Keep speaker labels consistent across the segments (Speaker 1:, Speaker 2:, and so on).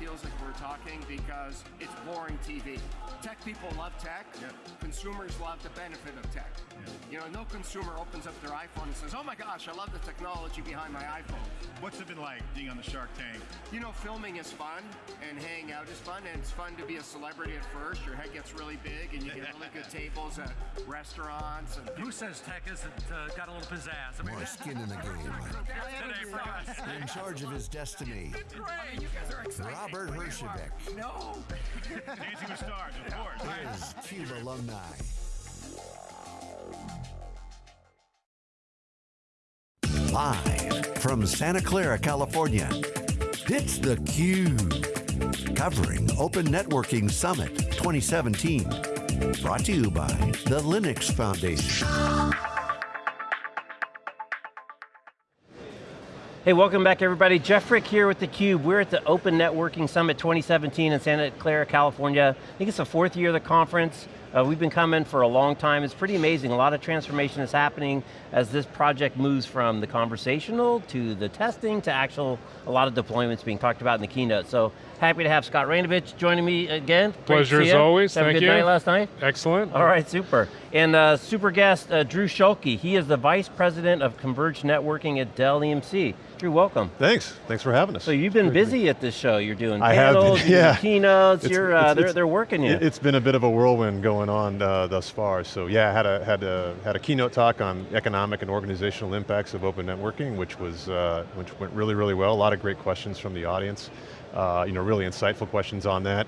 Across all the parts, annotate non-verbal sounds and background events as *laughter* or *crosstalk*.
Speaker 1: feels like we're talking because it's boring TV. Tech people love tech.
Speaker 2: Yeah.
Speaker 1: Consumers love the benefit of tech. You know, no consumer opens up their iPhone and says, oh my gosh, I love the technology behind my iPhone.
Speaker 2: What's it been like being on the Shark Tank?
Speaker 1: You know, filming is fun and hanging out is fun, and it's fun to be a celebrity at first. Your head gets really big, and you get really good *laughs* tables at restaurants. And
Speaker 3: Who says tech isn't uh, got a little pizzazz? I mean,
Speaker 4: More skin in the game.
Speaker 3: today for us.
Speaker 4: In charge of his destiny,
Speaker 1: Great, you guys are exciting.
Speaker 4: Robert Herjavec
Speaker 1: No. *laughs*
Speaker 2: Dancing with Stars, of course.
Speaker 4: is CUBE alumni. Live from Santa Clara, California, it's theCUBE. Covering Open Networking Summit 2017. Brought to you by the Linux Foundation.
Speaker 5: Hey, welcome back everybody. Jeff Frick here with theCUBE. We're at the Open Networking Summit 2017 in Santa Clara, California. I think it's the fourth year of the conference. Uh, we've been coming for a long time. It's pretty amazing. A lot of transformation is happening as this project moves from the conversational to the testing to actual, a lot of deployments being talked about in the keynote. So happy to have Scott Raynovich joining me again.
Speaker 6: Pleasure as always,
Speaker 5: Have a good
Speaker 6: you.
Speaker 5: night last night?
Speaker 6: Excellent.
Speaker 5: All right, super. And uh, super guest, uh, Drew Schulke. He is the Vice President of Converged Networking at Dell EMC. Drew, welcome.
Speaker 7: Thanks. Thanks for having us.
Speaker 5: So you've been busy at this show. You're doing
Speaker 7: I have been,
Speaker 5: panels, you're
Speaker 7: yeah.
Speaker 5: doing keynotes,
Speaker 7: It's-
Speaker 5: you're, uh,
Speaker 7: it's-
Speaker 5: they're,
Speaker 7: it's-
Speaker 5: they're working you.
Speaker 7: It- It's been a bit of a whirlwind going on uh, thus far. So yeah, I had a had a had a keynote talk on economic and organizational impacts of open networking, which was uh, which went really really well. A lot of great questions from the audience. Uh, you know, really insightful questions on that.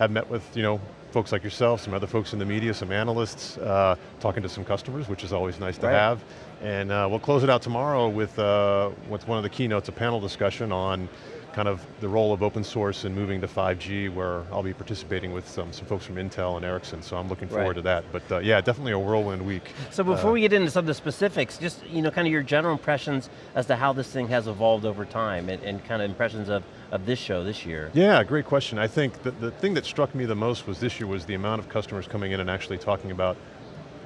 Speaker 7: Have met with you know folks like yourself, some other folks in the media, some analysts, uh, talking to some customers, which is always nice to
Speaker 5: Right.
Speaker 7: have. And uh, we'll close it out tomorrow with, uh, with one of the keynotes, a panel discussion on kind of the role of open source and moving to 5G, where I'll be participating with some, some folks from Intel and Ericsson, so I'm looking forward
Speaker 5: Right.
Speaker 7: to that. But uh, yeah, definitely a whirlwind week.
Speaker 5: so before
Speaker 7: Uh,
Speaker 5: we get into some of the specifics, just you know, kind of your general impressions as to how this thing has evolved over time and, and kind of impressions of, of this show this year.
Speaker 7: Yeah, great question. I think that the thing that struck me the most was this year was the amount of customers coming in and actually talking about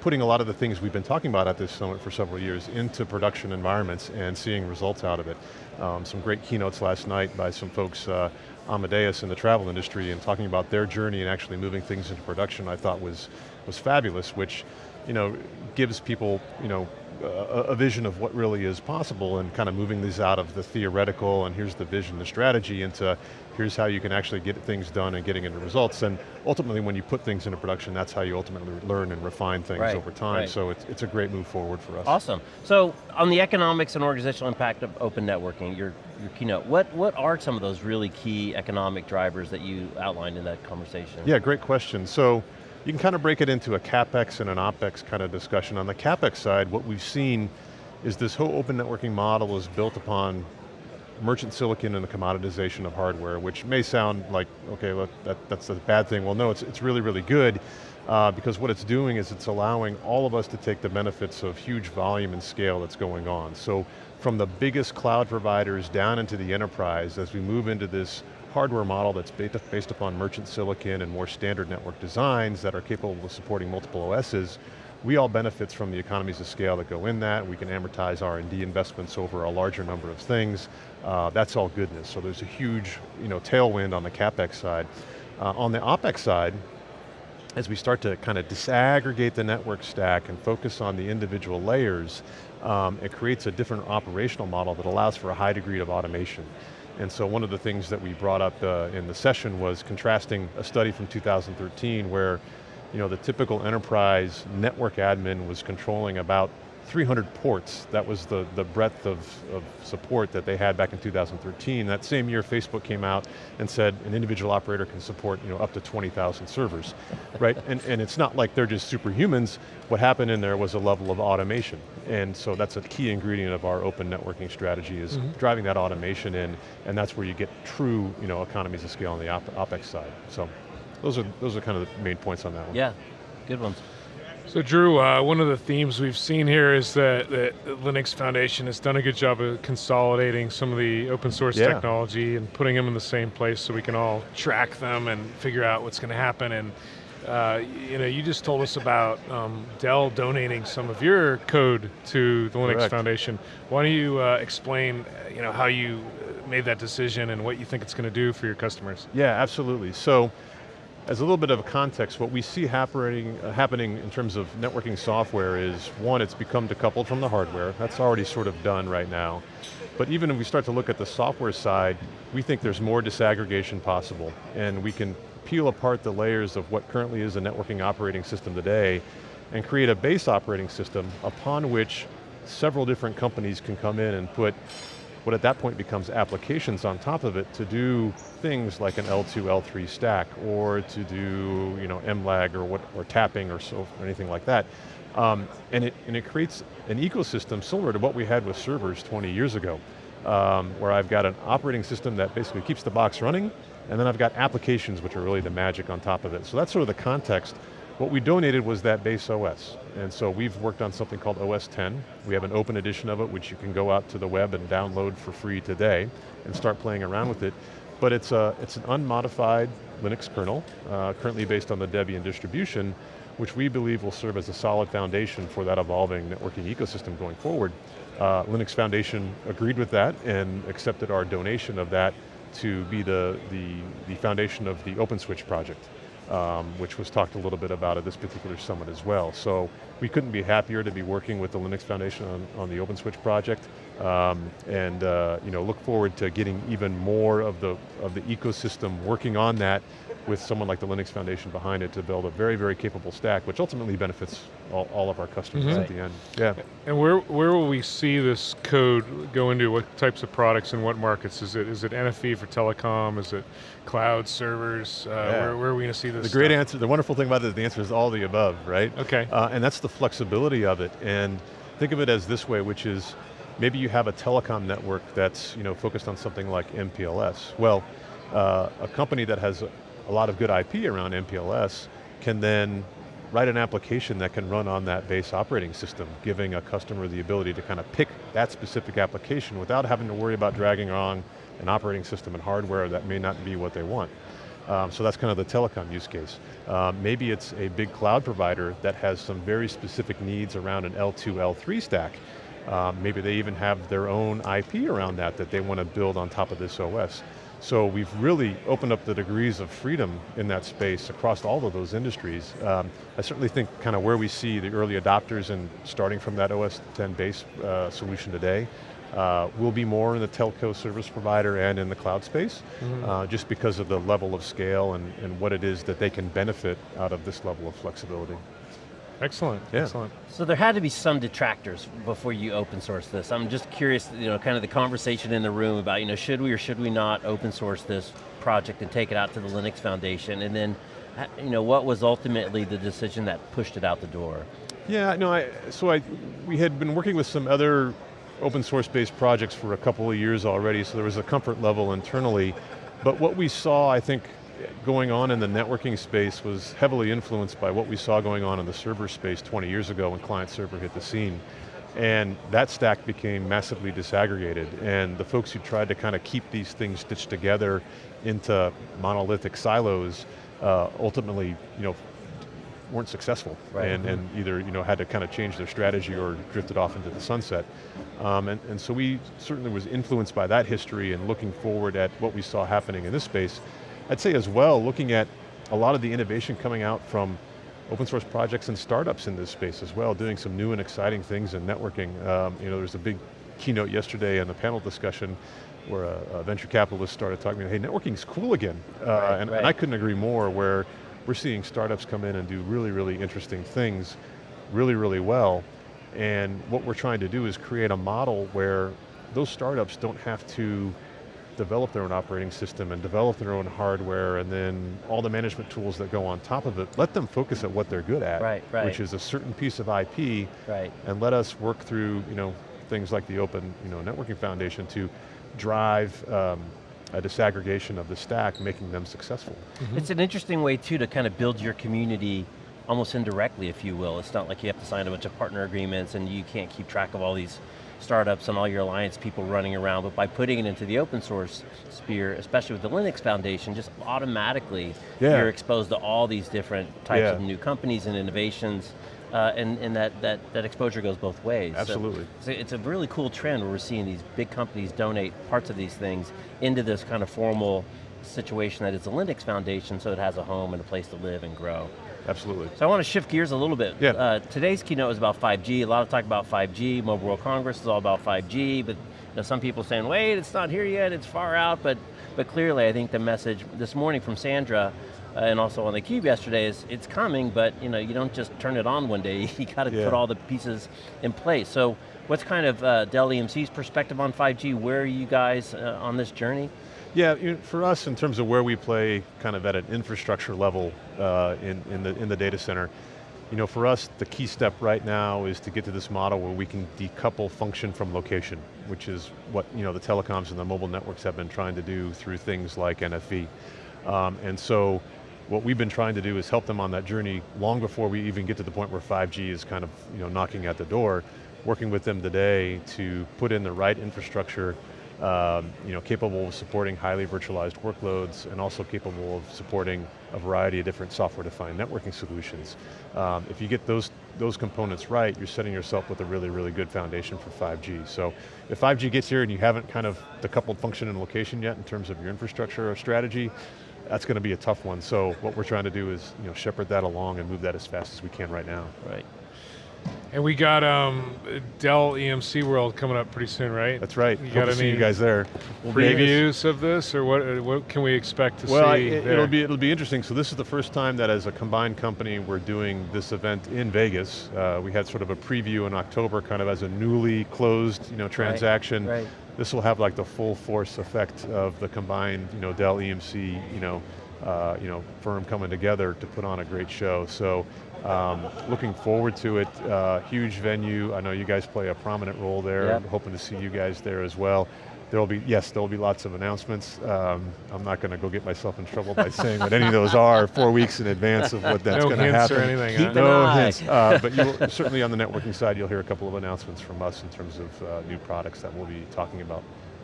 Speaker 7: putting a lot of the things we've been talking about at this summit for several years into production environments and seeing results out of it. Um, some great keynotes last night by some folks, uh, Amadeus in the travel industry and talking about their journey and actually moving things into production I thought was, was fabulous, which you know, gives people you know, a, a vision of what really is possible and kind of moving these out of the theoretical and here's the vision, the strategy into here's how you can actually get things done and getting into results. And ultimately when you put things into production, that's how you ultimately learn and refine things
Speaker 5: Right,
Speaker 7: over time.
Speaker 5: right.
Speaker 7: So it's, it's a great move forward for us.
Speaker 5: Awesome. So on the economics and organizational impact of open networking, your, your keynote, what, what are some of those really key economic drivers that you outlined in that conversation?
Speaker 7: Yeah, great question. So you can kind of break it into a CapEx and an OpEx kind of discussion. On the CapEx side, what we've seen is this whole open networking model is built upon merchant silicon and the commoditization of hardware, which may sound like, okay, look, that, that's a bad thing. Well, no, it's, it's really, really good uh, because what it's doing is it's allowing all of us to take the benefits of huge volume and scale that's going on. So from the biggest cloud providers down into the enterprise, as we move into this hardware model that's based, upon merchant silicon and more standard network designs that are capable of supporting multiple OSs, we all benefit from the economies of scale that go in that. We can amortize R&D investments over a larger number of things. Uh, that's all goodness. So there's a huge you know, tailwind on the CapEx side. Uh, on the OpEx side, as we start to kind of disaggregate the network stack and focus on the individual layers, um, it creates a different operational model that allows for a high degree of automation. And so one of the things that we brought up uh, in the session was contrasting a study from 2013 where you know, the typical enterprise network admin was controlling about 300 ports. That was the, the breadth of, of support that they had back in 2013. That same year, Facebook came out and said an individual operator can support you know, up to 20,000 servers, right? And, and it's not like they're just superhumans. What happened in there was a level of automation. And so that's a key ingredient of our open networking strategy is mm-hmm. driving that automation in, and that's where you get true you know, economies of scale on the op OpEx side. So those are, those are kind of the main points on that one.
Speaker 5: Yeah, good ones.
Speaker 6: So Drew, uh, one of the themes we've seen here is that, that the Linux Foundation has done a good job of consolidating some of the open source
Speaker 7: Yeah.
Speaker 6: technology and putting them in the same place so we can all track them and figure out what's going to happen. And uh, you know, you just told us about um, Dell donating some of your code to the Linux
Speaker 7: Correct.
Speaker 6: Foundation. Why don't you uh, explain, you know, how you made that decision and what you think it's going to do for your customers.
Speaker 7: Yeah, absolutely. So, as a little bit of a context, what we see happening, uh, happening in terms of networking software is, one, it's become decoupled from the hardware. That's already sort of done right now. But even if we start to look at the software side, we think there's more disaggregation possible. And we can peel apart the layers of what currently is a networking operating system today and create a base operating system upon which several different companies can come in and put what at that point becomes applications on top of it to do things like an L2, L3 stack, or to do you know, MLAG or, what, or tapping or, so, or anything like that. Um, and, it, and it creates an ecosystem similar to what we had with servers 20 years ago, um, where I've got an operating system that basically keeps the box running, and then I've got applications which are really the magic on top of it. So that's sort of the context what we donated was that base OS. And so we've worked on something called OS 10. We have an open edition of it, which you can go out to the web and download for free today and start playing around with it. But it's, a, it's an unmodified Linux kernel, uh, currently based on the Debian distribution, which we believe will serve as a solid foundation for that evolving networking ecosystem going forward. Uh, Linux Foundation agreed with that and accepted our donation of that to be the, the, the foundation of the OpenSwitch project um, which was talked a little bit about at this particular summit as well. So we couldn't be happier to be working with the Linux Foundation on, on the OpenSwitch project, um, and uh, you know, look forward to getting even more of the, of the ecosystem working on that with someone like the Linux Foundation behind it to build a very, very capable stack, which ultimately benefits all, all of our customers mm -hmm. at the end. Yeah.
Speaker 6: And where, where will we see this code go into? What types of products and what markets? Is it is it NFV for telecom? Is it cloud servers? Uh, yeah. where, where, are we going to see this
Speaker 7: The great
Speaker 6: stuff?
Speaker 7: answer, the wonderful thing about it is the answer is all the above, right?
Speaker 6: Okay.
Speaker 7: Uh, and that's the flexibility of it. And think of it as this way, which is, maybe you have a telecom network that's you know, focused on something like MPLS. Well, uh, a company that has a lot of good IP around MPLS can then write an application that can run on that base operating system, giving a customer the ability to kind of pick that specific application without having to worry about dragging along an operating system and hardware that may not be what they want. Um, so that's kind of the telecom use case. Um, maybe it's a big cloud provider that has some very specific needs around an L2, L3 stack. Um, maybe they even have their own IP around that that they want to build on top of this OS. So we've really opened up the degrees of freedom in that space across all of those industries. Um, I certainly think kind of where we see the early adopters and starting from that OS 10 base uh, solution today, uh, will be more in the telco service provider and in the cloud space, mm -hmm. uh, just because of the level of scale and, and what it is that they can benefit out of this level of flexibility.
Speaker 6: Excellent, yeah. excellent.
Speaker 5: So there had to be some detractors before you open source this. I'm just curious, you know, kind of the conversation in the room about, you know, should we or should we not open source this project and take it out to the Linux Foundation, and then, you know, what was ultimately the decision that pushed it out the door?
Speaker 7: Yeah, no, I, so I, we had been working with some other open source based projects for a couple of years already, so there was a comfort level internally, but what we saw, I think, going on in the networking space was heavily influenced by what we saw going on in the server space 20 years ago when client server hit the scene. And that stack became massively disaggregated and the folks who tried to kind of keep these things stitched together into monolithic silos uh, ultimately you know, weren't successful right. and, and either you know, had to kind of change their strategy or drifted off into the sunset. Um, and, and so we certainly was influenced by that history and looking forward at what we saw happening in this space. I'd say as well, looking at a lot of the innovation coming out from open source projects and startups in this space as well, doing some new and exciting things in networking. Um, you know, there's a big keynote yesterday in the panel discussion where a, a venture capitalist started talking about, hey, networking's cool again. Uh, right, and, right. and I couldn't agree more where we're seeing startups come in and do really, really interesting things really, really well. And what we're trying to do is create a model where those startups don't have to develop their own operating system and develop their own hardware and then all the management tools that go on top of it, let them focus at what they're good at,
Speaker 5: right, right.
Speaker 7: which is a certain piece of IP,
Speaker 5: right.
Speaker 7: and let us work through you know, things like the Open you know, Networking Foundation to drive um, a disaggregation of the stack, making them successful.
Speaker 5: Mm -hmm. It's an interesting way too to kind of build your community almost indirectly, if you will. It's not like you have to sign a bunch of partner agreements and you can't keep track of all these startups and all your alliance people running around, but by putting it into the open source sphere, especially with the Linux Foundation, just automatically yeah. you're exposed to all these different types yeah. of new companies and innovations. uh, and, and that, that, that exposure goes both ways.
Speaker 7: Absolutely.
Speaker 5: it's a, it's a really cool trend where we're seeing these big companies donate parts of these things into this kind of formal situation that is the Linux Foundation so it has a home and a place to live and grow.
Speaker 7: Absolutely.
Speaker 5: So I want to shift gears a little bit.
Speaker 7: Yeah.
Speaker 5: Uh, today's keynote is about 5G. A lot of talk about 5G. Mobile World Congress is all about 5G, but you know, some people saying, wait, it's not here yet, it's far out, but, but clearly I think the message this morning from Sandra uh, and also on the Cube yesterday is it's coming, but you know, you don't just turn it on one day, *laughs* you got to
Speaker 7: Yeah.
Speaker 5: put all the pieces in place. So what's kind of uh, Dell EMC's perspective on 5G? Where are you guys uh, on this journey?
Speaker 7: Yeah, you know, for us, in terms of where we play, kind of at an infrastructure level uh, in, in, the, in the data center, you know, for us, the key step right now is to get to this model where we can decouple function from location, which is what you know, the telecoms and the mobile networks have been trying to do through things like NFV. Um, and so, what we've been trying to do is help them on that journey long before we even get to the point where 5G is kind of you know, knocking at the door, working with them today to put in the right infrastructure um, you know, capable of supporting highly virtualized workloads and also capable of supporting a variety of different software-defined networking solutions. Um, if you get those, those components right, you're setting yourself with a really, really good foundation for 5G. So if 5G gets here and you haven't kind of decoupled function and location yet in terms of your infrastructure or strategy, that's going to be a tough one. So what we're trying to do is you know, shepherd that along and move that as fast as we can right now.
Speaker 5: Right.
Speaker 6: And we got um, Dell EMC World coming up pretty soon, right?
Speaker 7: That's right.
Speaker 6: You
Speaker 7: Hope
Speaker 6: got
Speaker 7: to see you guys there.
Speaker 6: Previews of this, or what? uh, What can we expect to
Speaker 7: Well,
Speaker 6: see?
Speaker 7: it,
Speaker 6: there?
Speaker 7: will be it'll be interesting. So this is the first time that as a combined company we're doing this event in Vegas. Uh, we had sort of a preview in October, kind of as a newly closed, you know, transaction.
Speaker 5: right.
Speaker 7: This will have like the full force effect of the combined, you know, Dell EMC, you know, uh, you know, firm coming together to put on a great show. So. Um, looking forward to it, uh, huge venue. I know you guys play a prominent role there.
Speaker 5: Yep.
Speaker 7: I'm hoping to see you guys there as well. There will be, yes, there will be lots of announcements. Um, I'm not going to go get myself in trouble by saying what any of those are *laughs* four weeks in advance of what that's
Speaker 6: No
Speaker 7: going to
Speaker 6: hints or
Speaker 7: happen.
Speaker 6: anything, huh?
Speaker 5: Keep an
Speaker 7: No
Speaker 5: eye.
Speaker 7: hints, uh, but you will, certainly on the networking side, you'll hear a couple of announcements from us in terms of uh, new products that we'll be talking about,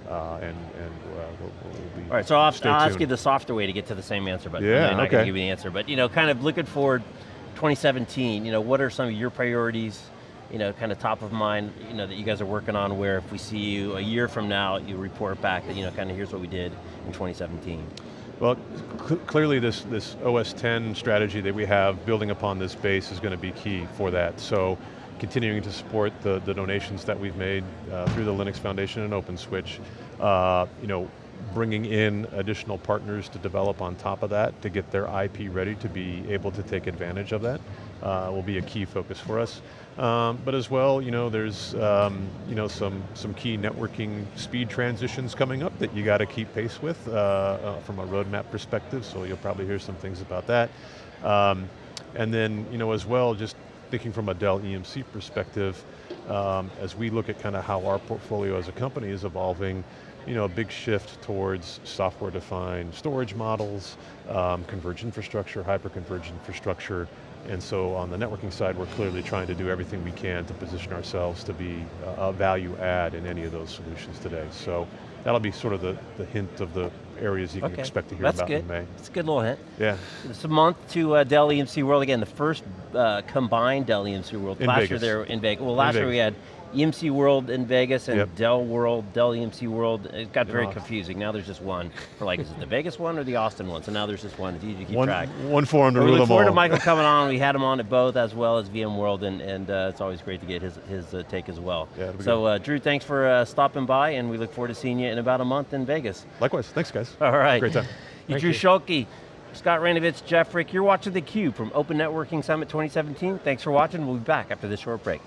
Speaker 7: uh, and, and uh, we'll, we'll be
Speaker 5: All right, so I'll, I'll ask you the softer way to get to the same answer, but
Speaker 7: Yeah,
Speaker 5: I'm not going to give you the answer. But you know, kind of looking forward, 2017. You know, what are some of your priorities? You know, kind of top of mind. You know, that you guys are working on. Where if we see you a year from now, you report back that you know, kind of here's what we did in 2017.
Speaker 7: Well, clearly this, this OS 10 strategy that we have, building upon this base is going to be key for that. So continuing to support the, the donations that we've made uh, through the Linux Foundation and OpenSwitch, uh, you know, bringing in additional partners to develop on top of that to get their IP ready to be able to take advantage of that uh, will be a key focus for us. Um, but as well, you know, there's um, you know some some key networking speed transitions coming up that you got to keep pace with uh, uh, from a roadmap perspective. So you'll probably hear some things about that. Um, and then you know as well, just thinking from a Dell EMC perspective, um, as we look at kind of how our portfolio as a company is evolving, you know, a big shift towards software-defined storage models, um, converged infrastructure, hyper-converged infrastructure, and so on the networking side, we're clearly trying to do everything we can to position ourselves to be a value add in any of those solutions today. So that'll be sort of the, the hint of the areas you can expect to hear
Speaker 5: that's
Speaker 7: about
Speaker 5: good.
Speaker 7: in May.
Speaker 5: It's a good little hint.
Speaker 7: Yeah,
Speaker 5: It's a month to uh, Dell EMC World again. The first uh, combined Dell EMC World.
Speaker 7: In
Speaker 5: last year
Speaker 7: Vegas.
Speaker 5: they were in Vegas. Well, last year we had EMC World in Vegas and
Speaker 7: Yep.
Speaker 5: Dell World, Dell EMC World. It got very
Speaker 7: Yeah.
Speaker 5: confusing. Now there's just one for like, is it the Vegas one or the Austin one? So now there's just one. It's easy to keep
Speaker 7: one,
Speaker 5: track.
Speaker 7: one forum to
Speaker 5: But we
Speaker 7: rule
Speaker 5: look
Speaker 7: them
Speaker 5: forward
Speaker 7: all.
Speaker 5: to Michael coming *laughs* on. We had him on at both as well as VMworld, and, and uh, it's always great to get his, his uh, take as well.
Speaker 7: Yeah,
Speaker 5: so uh, Drew, thanks for uh, stopping by, and we look forward to seeing you in about a month in Vegas.
Speaker 7: Likewise, thanks guys.
Speaker 5: All right.
Speaker 7: Great time. *laughs*
Speaker 6: Thank
Speaker 5: Drew
Speaker 6: you.
Speaker 5: Schulke, Scott Raynovich, Jeff Frick, you're watching theCUBE from Open Networking Summit 2017. Thanks for watching, we'll be back after this short break.